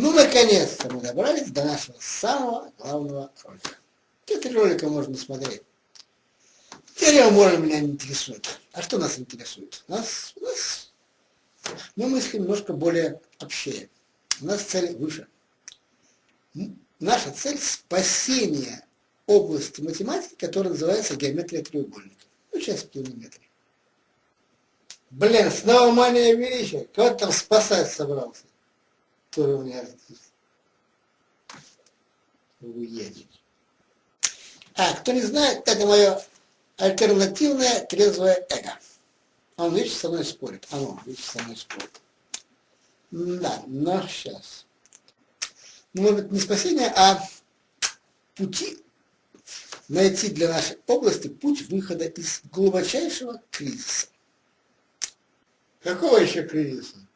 Ну, наконец-то мы добрались до нашего самого главного ролика. Три ролика можно смотреть. Теорема Мора меня не интересует. А что нас интересует? Нас, нас, мы мыслим немножко более общее. У нас цель выше. Наша цель – спасение области математики, которая называется геометрия треугольника. Ну, часть геометрии. Блин, снова мания величия. Кого там спасать собрался? Тоже у меня. Уедет. А, кто не знает, это мое альтернативное трезвое эго. Он вечно со мной спорит. Оно вечно со мной спорит. Да, но сейчас. Может быть, не спасение, а пути найти для нашей области путь выхода из глубочайшего кризиса. Какого еще кризиса?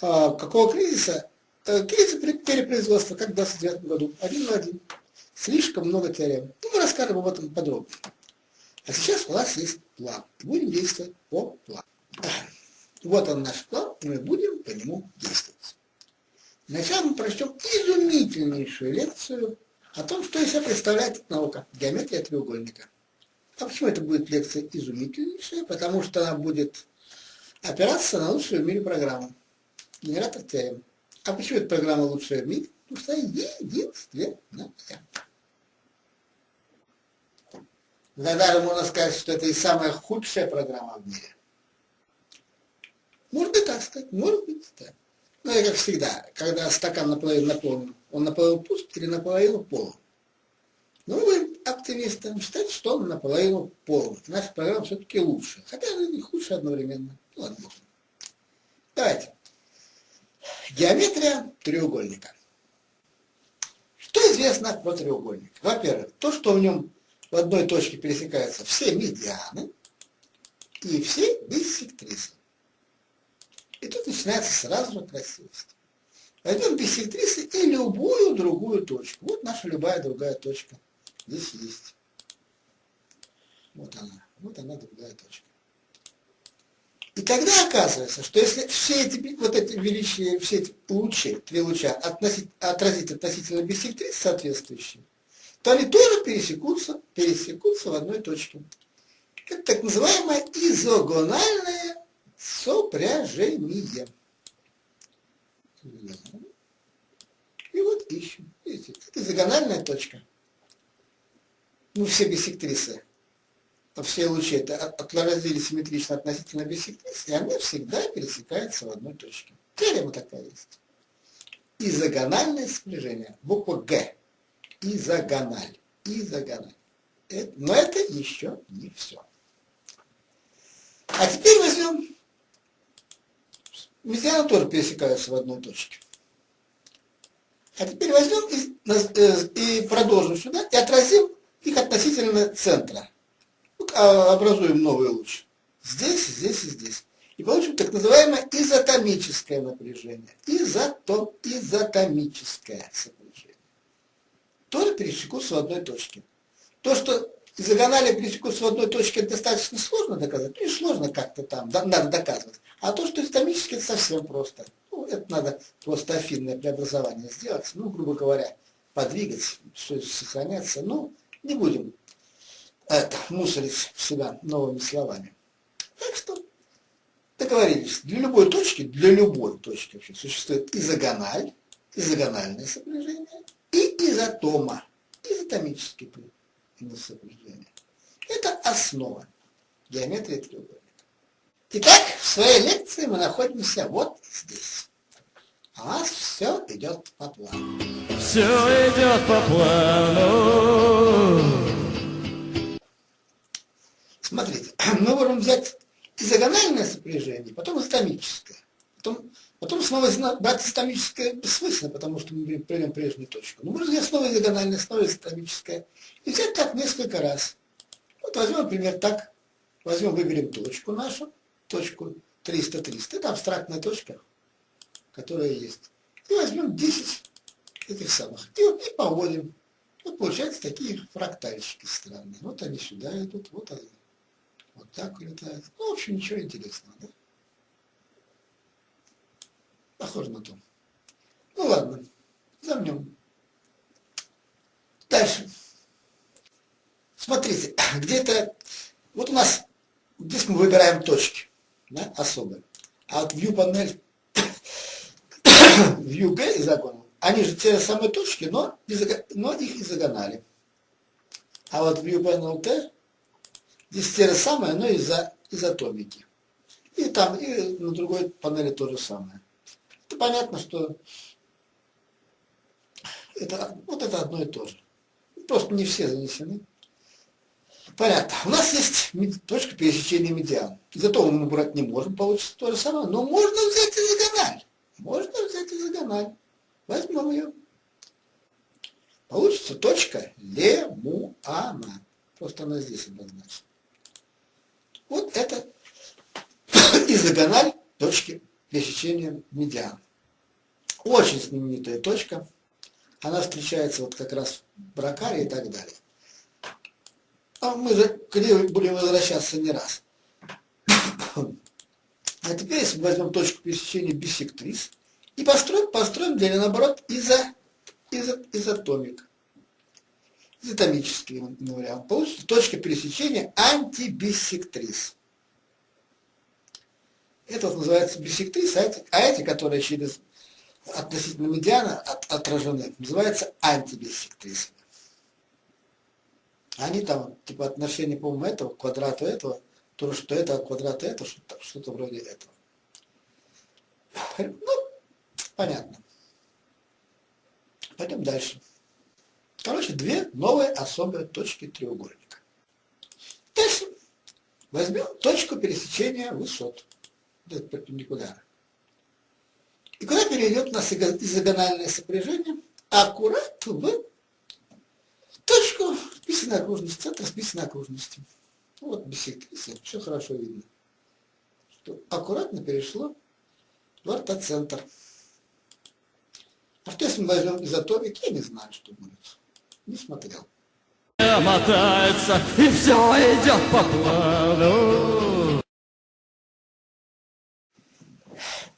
А, какого кризиса? Э, кризис перепроизводства, как в 29 году, один на один. Слишком много теорем. Ну, мы расскажем об этом подробно. А сейчас у нас есть план. Будем действовать по плану. Вот он наш план, мы будем по нему действовать. Вначале мы прочтем изумительнейшую лекцию о том, что из себя представляет наука, геометрия треугольника. А почему это будет лекция изумительнейшая? Потому что она будет опираться на лучшую в мире программу. Генератор теорем. А почему эта программа лучшая в мире? Потому что она единственная. Иногда можно сказать, что это и самая худшая программа в мире. Может быть так сказать, может быть так. Но ну, и как всегда, когда стакан наполовину наполнен, он наполовину пуст или наполовину полон. Но мы оптимисты считать, что он наполовину полон. Наша программа все-таки лучше. Хотя она и худше одновременно. Ну, ладно. Давайте. Геометрия треугольника. Что известно про треугольник? Во-первых, то, что в нем в одной точке пересекаются все медианы и все биссектрисы. И тут начинается сразу же красивость. Возьмем биссектрисы и любую другую точку. Вот наша любая другая точка. Здесь есть. Вот она. Вот она другая точка. И тогда оказывается, что если все эти, вот эти величия, все эти лучи, три луча относить, отразить относительно биссектрис соответствующие, то они тоже пересекутся, пересекутся в одной точке. Это так называемое изогональное сопряжение. И вот ищем. Видите, это изогональная точка. Ну, все биссектрисы, все лучи это отразили симметрично относительно биссектрисы, и они всегда пересекаются в одной точке. Теорема такая есть. Изогональное сближение. Буква Г изогональ. Изогональ. Это, но это еще не все. А теперь возьмем, медианы тоже пересекаются в одной точке. А теперь возьмем и, э, и продолжим сюда и отразим их относительно центра. А, образуем новый луч. Здесь, здесь и здесь. И получим так называемое изотомическое напряжение. Изотом, изотомическое напряжение тоже пересекутся в одной точке. То, что диагонали пересекутся в одной точке, достаточно сложно доказать. Ну, не сложно как-то там, да, надо доказывать. А то, что исторически, это совсем просто. Ну, это надо просто афинное преобразование сделать, ну, грубо говоря, подвигать, все сохраняться. Ну, не будем это, мусорить себя новыми словами. Так что договорились. Для любой точки, для любой точки вообще существует изогональ, изогональное сопряжение, и изотома, изотомические сопряжения. Это основа геометрии треугольника. Итак, в своей лекции мы находимся вот здесь. А у нас все идет по плану. Все идет по плану. Смотрите, мы можем взять изогональное сопряжение, потом истомическое. Потом Потом снова брать историческое бессмысленно, потому что мы придем прежнюю точку. Но можно взять снова диагональное, снова историческое. И взять так несколько раз. Вот возьмем, например, так. Возьмем, выберем точку нашу, точку 300-300. Это абстрактная точка, которая есть. И возьмем 10 этих самых. И, и поводим. Вот получаются такие фрактальчики странные. Вот они сюда идут, вот они. Вот так улетают. Ну, в общем, ничего интересного, да? Похоже на то. Ну ладно, замнем. Дальше. Смотрите, где-то, вот у нас, здесь мы выбираем точки, да, особые. А вот view панель, view G и загон, они же те самые точки, но, но их изогонали. А вот view panel T, здесь те же самые, но из-за изотомики. И там, и на другой панели то же самое. Это понятно, что это, вот это одно и то же. Просто не все занесены. Понятно. У нас есть точка пересечения медиан. Зато мы брать не можем, получится то же самое. Но можно взять изогональ. Можно взять изогональ. Возьмем ее. Получится точка лемуана. Просто она здесь обозначена. Вот это изогональ точки пересечения медиан. Очень знаменитая точка. Она встречается вот как раз в бракаре и так далее. А мы к ней будем возвращаться не раз. А теперь, если мы возьмем точку пересечения бисектрис и построим, построим для наоборот изо, изо, изотомик. Изотомический вариант. Получится точка пересечения антибиссектрис. Это вот называется бисектрис, а эти, а эти которые через относительно медиана от, отражены, называются антибиссектрисами. Они там, типа, отношение, по-моему, этого к квадрату этого, то, что это от квадрата этого, что-то, что вроде этого. Ну, понятно. Пойдем дальше. Короче, две новые особые точки треугольника. Дальше возьмем точку пересечения высот. Это перпендикулярно. И куда перейдет у нас изогональное сопряжение? Аккурат в точку списанной окружности, центр списанной окружности. Вот бисектриса, все хорошо видно. Что аккуратно перешло в ортоцентр. А что если мы возьмем изотопик, я не знаю, что будет. Не смотрел. Мотается, и все идет по плану.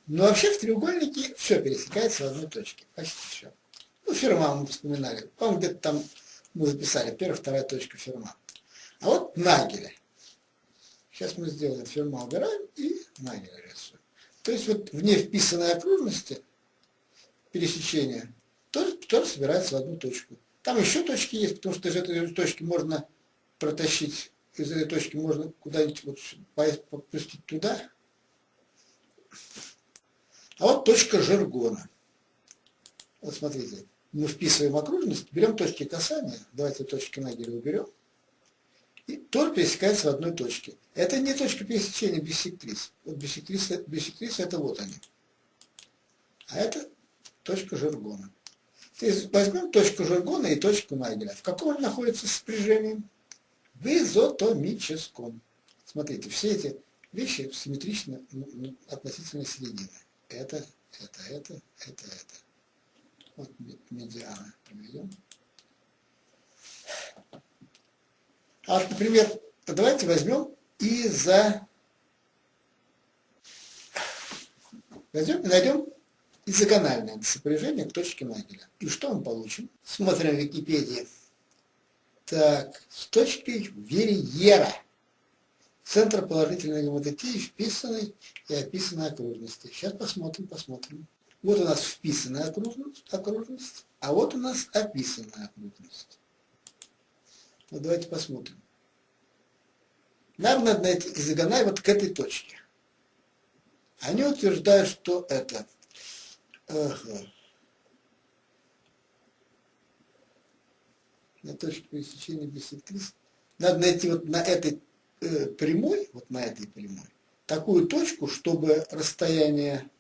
Но вообще в треугольнике все пересекается в одной точке. Почти все. Ну, Ферма мы вспоминали. По-моему, где-то там мы записали. Первая, вторая точка Ферма. А вот Нагеля. Сейчас мы сделаем Ферма убираем и Нагеля рисуем. То есть вот вне вписанной окружности пересечения тоже, тоже собирается в одну точку. Там еще точки есть, потому что из этой точки можно протащить, из этой точки можно куда-нибудь вот попустить туда, а вот точка Жергона. Вот смотрите, мы вписываем окружность, берем точки касания, давайте точки Нагеля уберем, и тоже пересекается в одной точке. Это не точка пересечения бисектрис. Вот бисектрис, бисектрис это вот они. А это точка Жергона. Возьмем точку Жергона и точку Нагеля. В каком они находятся сопряжении? В изотомическом. Смотрите, все эти вещи симметричны относительно середины это, это, это, это, это. Вот медиана проведем. А, например, давайте возьмем и за... Возьмем и найдем изогональное сопряжение к точке Нагеля. И что мы получим? Смотрим в Википедии. Так, с точкой Верьера центр положительной гематотии вписанной и описанной окружности. Сейчас посмотрим, посмотрим. Вот у нас вписанная окружность, окружность а вот у нас описанная окружность. Вот давайте посмотрим. Нам надо найти изогонай вот к этой точке. Они утверждают, что это ага, на точке пересечения бисектрис. Надо найти вот на этой э, прямой, вот на этой прямой, такую точку, чтобы расстояние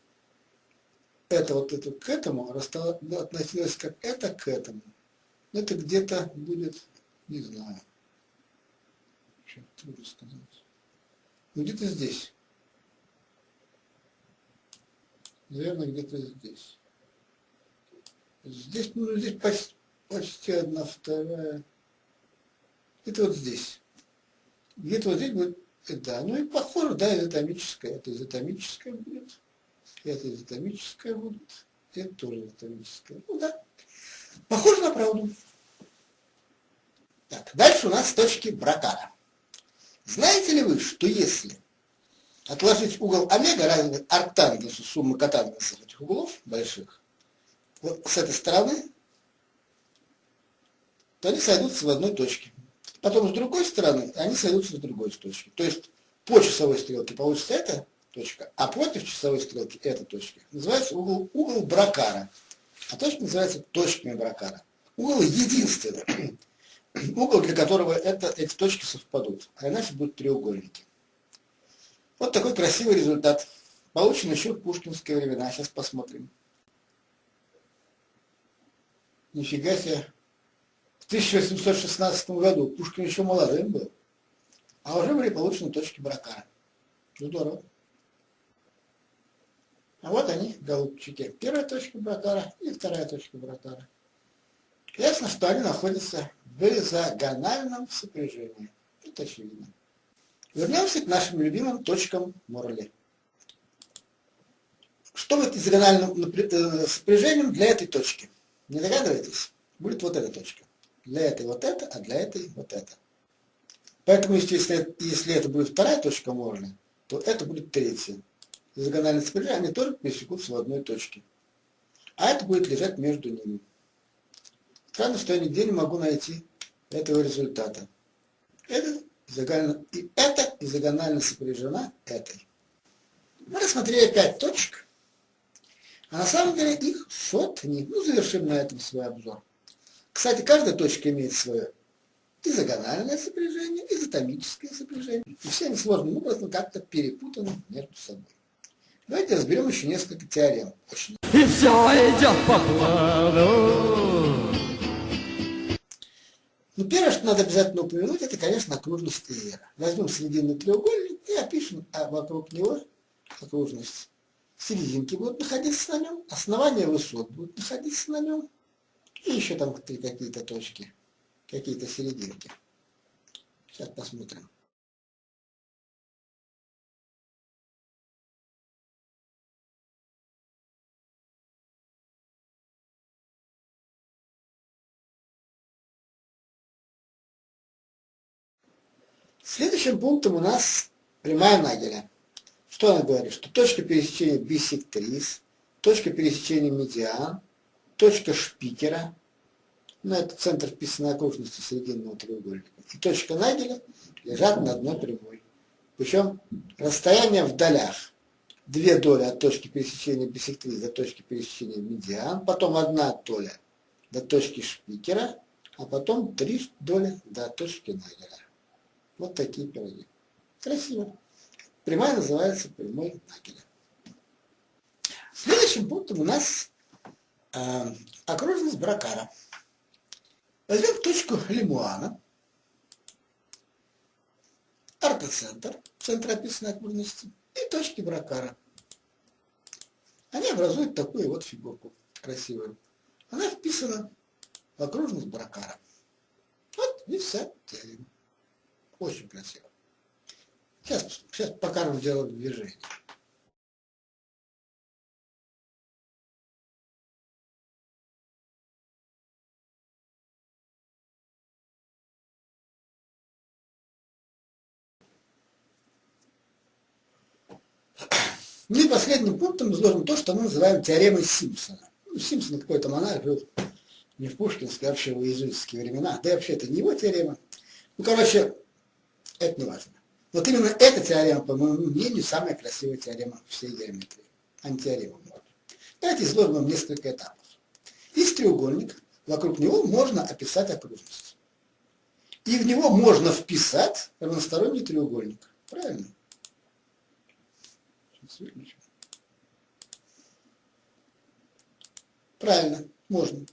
это вот это к этому относилось как это к этому. Это где-то будет, не знаю, трудно сказать. Ну где-то здесь. Наверное, где-то здесь. Здесь, ну, здесь почти, почти одна вторая. Это вот здесь. Где-то вот здесь будет, да, ну и похоже, да, изотомическое. Это изотомическое будет, это изотомическое будет. Это тоже анатомическое. Ну да. Похоже на правду. Так, дальше у нас точки Бракара. Знаете ли вы, что если отложить угол омега равен арктангенсу суммы котангенсов этих углов больших, вот с этой стороны, то они сойдутся в одной точке. Потом с другой стороны они сойдутся в другой точке. То есть по часовой стрелке получится эта точка, а против часовой стрелки эта точка. Называется угол, угол Бракара. А точка называется точками Бракара. Угол единственный. Угол, для которого это, эти точки совпадут. А иначе будут треугольники. Вот такой красивый результат. Получен еще в пушкинские времена. Сейчас посмотрим. Нифига себе. В 1816 году Пушкин еще молодым был. А уже были получены точки брака. Здорово. А вот они, голубчики. Первая точка Бракара и вторая точка Бракара. Ясно, что они находятся в изогональном сопряжении. Это очевидно. Вернемся к нашим любимым точкам Морли. Что будет э, сопряжением для этой точки? Не догадываетесь? Будет вот эта точка. Для этой вот это, а для этой вот это. Поэтому, если, если это будет вторая точка Морли, то это будет третья. Изогональные сопряжения, они тоже пересекутся в одной точке. А это будет лежать между ними. Странно, что я нигде не могу найти этого результата. Это изогонально, и это изогонально сопряжена этой. Мы рассмотрели пять точек, а на самом деле их сотни. Ну, завершим на этом свой обзор. Кстати, каждая точка имеет свое изогональное сопряжение, изотомическое сопряжение. И все они сложным образом как-то перепутаны между собой. Давайте разберем еще несколько теорем. Очень. И все идет по плану. Ну, первое, что надо обязательно упомянуть, это, конечно, окружность Эйера. Возьмем срединный треугольник и опишем а вокруг него окружность. Серединки будут находиться на нем, основания высот будут находиться на нем, и еще там какие-то точки, какие-то серединки. Сейчас посмотрим. Следующим пунктом у нас прямая Нагеля. Что она говорит? Что точка пересечения бисектрис, точка пересечения медиан, точка шпикера, ну это центр вписанной окружности срединного треугольника, и точка Нагеля лежат на одной прямой. Причем расстояние в долях. Две доли от точки пересечения бисектрис до точки пересечения медиан, потом одна доля до точки шпикера, а потом три доли до точки Нагеля. Вот такие пироги. Красиво. Прямая называется прямой Нагеля. Следующим пунктом у нас э, окружность Бракара. Возьмем точку Лемуана, ортоцентр, центр описанной окружности, и точки Бракара. Они образуют такую вот фигурку красивую. Она вписана в окружность Бракара. Вот и вся теорема. Очень красиво. Сейчас, сейчас покажем сделаем движение. Ну и последним пунктом изложим то, что мы называем теоремой Симпсона. Ну, Симпсон какой-то монарх жил не в пушкинские, а вообще в иезуитские времена. Да и вообще это не его теорема. Ну, короче, это не важно. Вот именно эта теорема, по моему мнению, самая красивая теорема всей геометрии. Антиорема. Давайте изложим вам несколько этапов. Есть треугольник, вокруг него можно описать окружность. И в него можно вписать равносторонний треугольник. Правильно? Правильно, можно.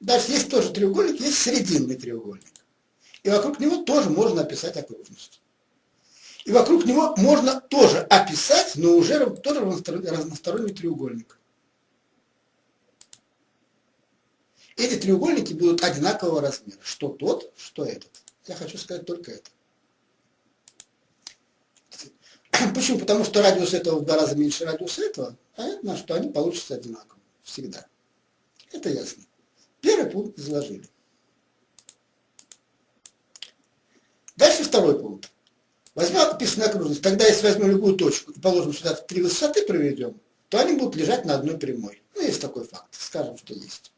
Дальше есть тоже треугольник, есть срединный треугольник. И вокруг него тоже можно описать окружность. И вокруг него можно тоже описать, но уже тоже разносторонний треугольник. Эти треугольники будут одинакового размера. Что тот, что этот. Я хочу сказать только это. Почему? Потому что радиус этого в два раза меньше радиуса этого, понятно, что они получатся одинаково. Всегда. Это ясно. Первый пункт изложили. Дальше второй пункт. Возьмем описанную окружность. Тогда, если возьмем любую точку и положим сюда три высоты проведем, то они будут лежать на одной прямой. Ну, есть такой факт. Скажем, что есть.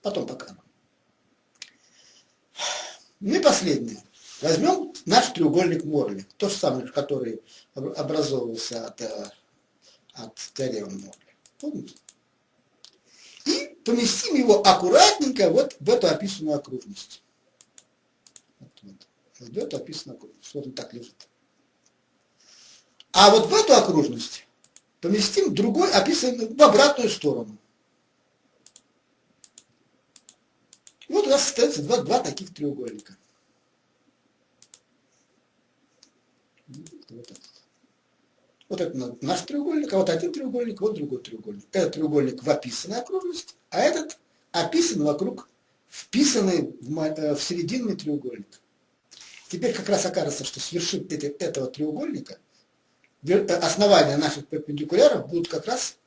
Потом покажем. Ну и последнее. Возьмем наш треугольник Морли, то же самое, который образовывался от, э, от теоремы Морли. Помните? И поместим его аккуратненько вот в эту описанную окружность. Описанную окружность. Вот он так лежит. А вот в эту окружность поместим другой, описанный в обратную сторону. Вот у нас остается два, два таких треугольника. Вот, этот. вот это наш треугольник, а вот один треугольник, вот другой треугольник. Этот треугольник в описанной окружности, а этот описан вокруг, вписанный в, э, в серединный треугольник. Теперь как раз окажется, что с вершин этого треугольника э, основания наших перпендикуляров будут как раз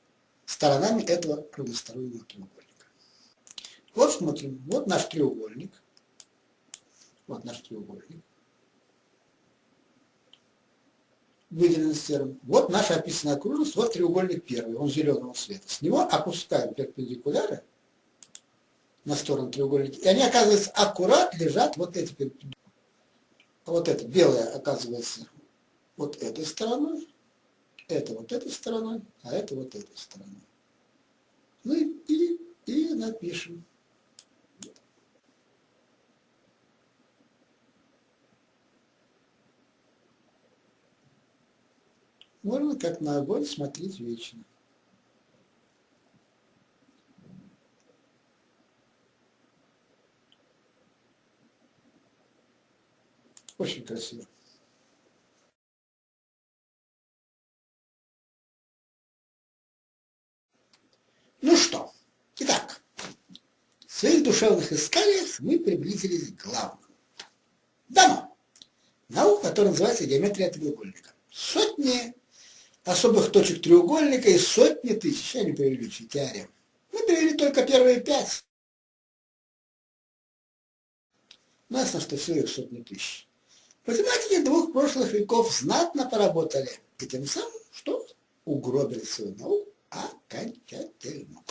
сторонами этого равностороннего треугольника. Вот смотрим, вот наш треугольник. Вот наш треугольник. Выделен серым. Вот наша описанная окружность, вот треугольник первый, он зеленого цвета. С него опускаем перпендикуляры на сторону треугольника. И они, оказывается, аккурат лежат вот эти перпендикуляры. Вот это белое оказывается вот этой стороной, это вот этой стороной, а это вот этой стороной. Ну и, и, и напишем. Можно как на огонь смотреть вечно. Очень красиво. Ну что, итак, в своих душевных исканиях мы приблизились к главному. Дано. Наука, которая называется геометрия треугольника. Сотни особых точек треугольника и сотни тысяч, я не преувеличу, теорем. Мы привели только первые пять. Ясно, что все их сотни тысяч. Математики двух прошлых веков знатно поработали, и тем самым что? Угробили свою науку окончательно.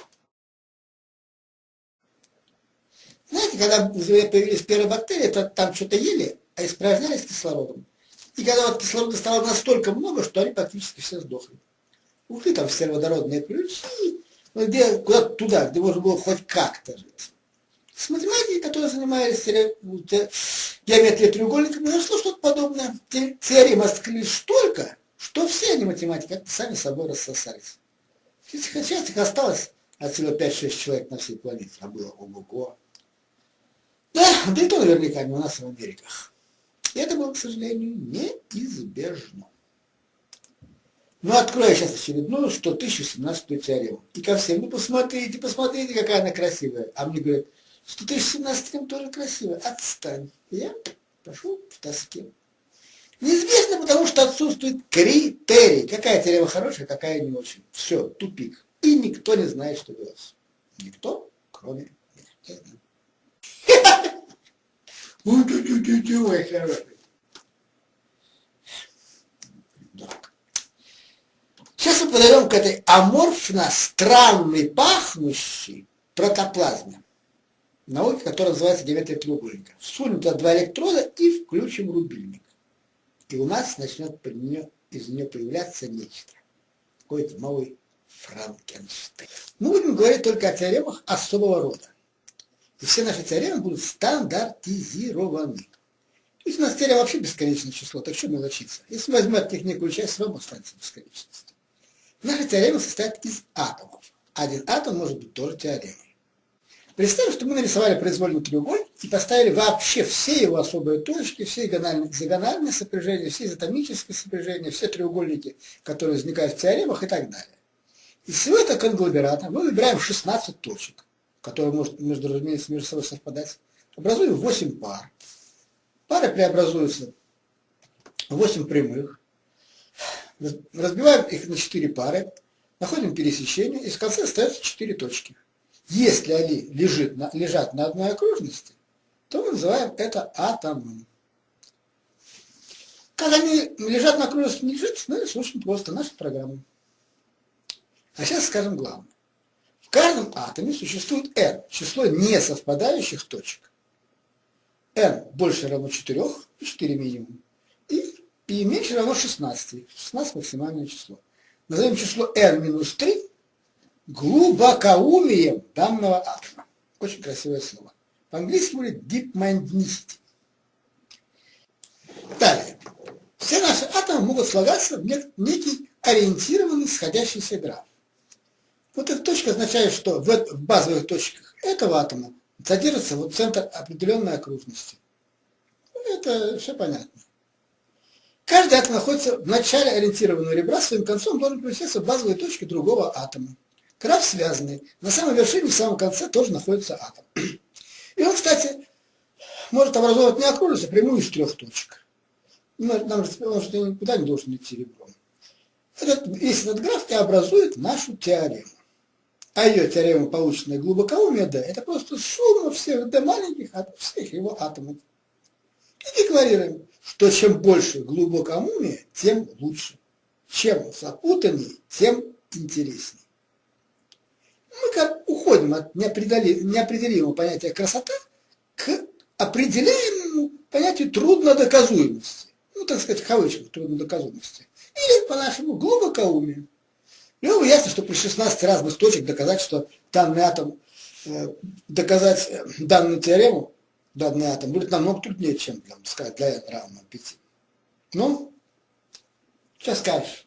Знаете, когда появились первые бактерии, то там что-то ели, а испражнялись кислородом. И когда вот кислорода стало настолько много, что они практически все сдохли. Ушли там все водородные ключи, ну, где, куда-то туда, где можно было хоть как-то жить. С математикой, которые занимались геометрией треугольника, произошло что-то подобное. Теорем открылись столько, что все они математики сами собой рассосались. Сейчас их осталось от всего 5-6 человек на всей планете, а было ого-го. Да, да и то наверняка не у нас в Америках. И это было, к сожалению, неизбежно. Ну, открою сейчас очередную 100 1017 теорему. И ко всем, ну, посмотрите, посмотрите, какая она красивая. А мне говорят, 100 1017 тоже красивая. Отстань. Я пошел в тоске. Неизвестно, потому что отсутствует критерий. Какая теорема хорошая, какая не очень. Все, тупик. И никто не знает, что делать. Никто, кроме меня. Это мой хороший. Сейчас мы подойдем к этой аморфно странной пахнущей протоплазме. Науке, которая называется геометрия треугольника. Сунем туда два электрода и включим рубильник. И у нас начнет из нее появляться нечто. Какой-то новый Франкенштейн. Мы будем говорить только о теоремах особого рода. И все наши теоремы будут стандартизированы. То есть у нас теорема вообще бесконечное число, так что мелочиться? Если возьмем от них некую часть, все равно останется бесконечность. Наша теорема состоит из атомов. Один атом может быть тоже теоремой. Представим, что мы нарисовали произвольный треугольник и поставили вообще все его особые точки, все диагональные сопряжения, все изотомические сопряжения, все треугольники, которые возникают в теоремах и так далее. Из всего этого конгломерата мы выбираем 16 точек которые может между, разумеется, между собой совпадать, образуем 8 пар. Пары преобразуются в 8 прямых. Разбиваем их на четыре пары, находим пересечение, и в конце остается четыре точки. Если они лежит лежат на одной окружности, то мы называем это атомом. Как они лежат на окружности, не лежат, это очень просто, наша программа. А сейчас скажем главное. В каждом атоме существует n, число несовпадающих точек. n больше равно 4, 4 минимум, и π меньше равно 16, 16 максимальное число. Назовем число n минус 3 глубокоумием данного атома. Очень красивое слово. По-английски будет deep mindedness. Далее. Все наши атомы могут слагаться в некий ориентированный сходящийся граф. Вот эта точка означает, что в базовых точках этого атома содержится вот центр определенной окружности. Это все понятно. Каждый атом находится в начале ориентированного ребра, своим концом должен поместиться в базовые точки другого атома. Граф связанный. На самой вершине, в самом конце тоже находится атом. И он, кстати, может образовать не окружность, а прямую из трех точек. Нам же никуда не должен идти ребром. Этот, весь этот граф и образует нашу теорему. А ее теорема, полученная глубокоумие D, это просто сумма всех D маленьких, всех его атомов. И декларируем, что чем больше глубокоумия, тем лучше. Чем запутаннее, тем интереснее. Мы как уходим от неопределимого понятия красота к определяемому понятию труднодоказуемости. Ну, так сказать, в кавычках труднодоказуемости. Или, по-нашему, глубокоумию. Ну, ясно, что при 16 разных точек доказать, что данный атом, э, доказать э, данную теорему, данный атом будет намного труднее, чем, там, сказать, для n равно 5. Ну, что скажешь?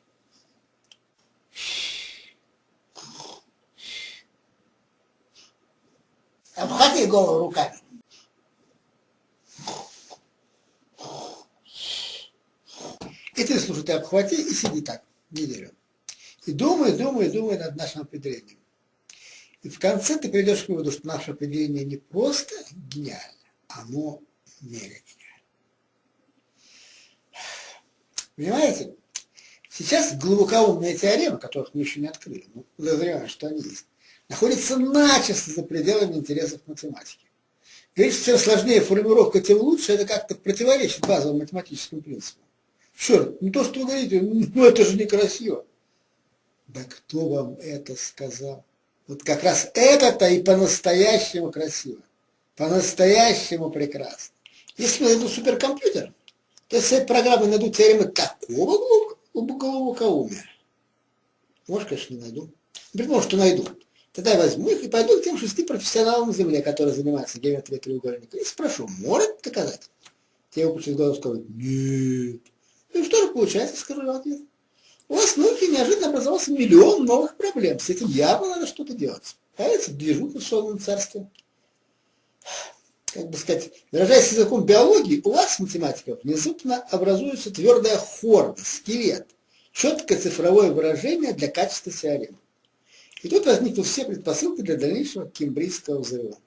Обхвати голову руками. И ты, слушай, ты обхвати и сиди так неделю. И думай, думай, думай над нашим определением. И в конце ты придешь к выводу, что наше определение не просто гениально, оно мега гениально. Понимаете? Сейчас глубокоумная теорема, которых мы еще не открыли, но подозреваем, что они есть, находится начисто за пределами интересов математики. Говорить, что чем сложнее формулировка, тем лучше, это как-то противоречит базовым математическим принципам. Черт, не то, что вы говорите, ну это же некрасиво. Да кто вам это сказал? Вот как раз это-то и по-настоящему красиво, по-настоящему прекрасно. Если я найду суперкомпьютер, то с этой программой найду теоремы такого глубокоумия. Может, конечно, не найду. Предположим, что найду. Тогда я возьму их и пойду к тем шести профессионалам Земли, которые занимаются геометрией треугольника, и спрошу, может доказать? Те выпустят глазу скажут, нет. И что же получается, скажу ответ у вас в неожиданно образовался миллион новых проблем. С этим явно надо что-то делать. Появится движуха в сонном царстве. Как бы сказать, выражаясь языком биологии, у вас, математиков, внезапно образуется твердая хорда, скелет, четкое цифровое выражение для качества теоремы. И тут возникнут все предпосылки для дальнейшего кембрийского взрыва.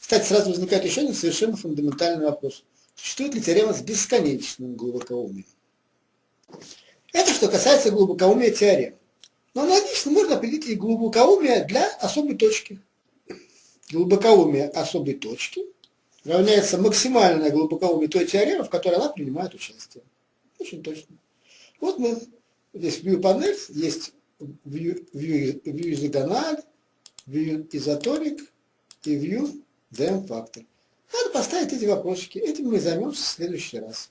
Кстати, сразу возникает еще один совершенно фундаментальный вопрос. Существует ли теорема с бесконечным глубокоумием? Это что касается глубокоумия теорем. Но аналогично можно определить и глубокоумие для особой точки. Глубокоумие особой точки равняется максимальное глубокоумие той теоремы, в которой она принимает участие. Очень точно. Вот мы, здесь view панель, есть view, view, view изогональ, view изоторик и view DM фактор. Надо поставить эти вопросики. Этим мы займемся в следующий раз.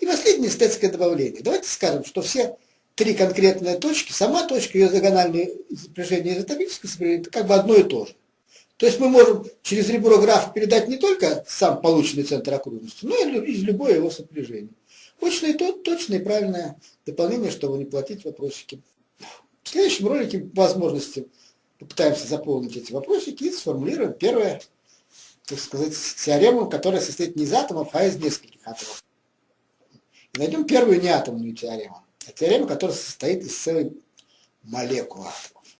И последнее эстетское добавление. Давайте скажем, что все три конкретные точки, сама точка, ее диагональное сопряжение изотопическое это как бы одно и то же. То есть мы можем через ребро графа передать не только сам полученный центр окружности, но и из любое его сопряжение. Точно и то, точное и правильное дополнение, чтобы не платить вопросики. В следующем ролике возможности попытаемся заполнить эти вопросики и сформулируем первое так сказать, теорему, которая состоит не из атомов, а из нескольких атомов. И найдем первую неатомную теорему, а теорему, которая состоит из целой молекулы атомов.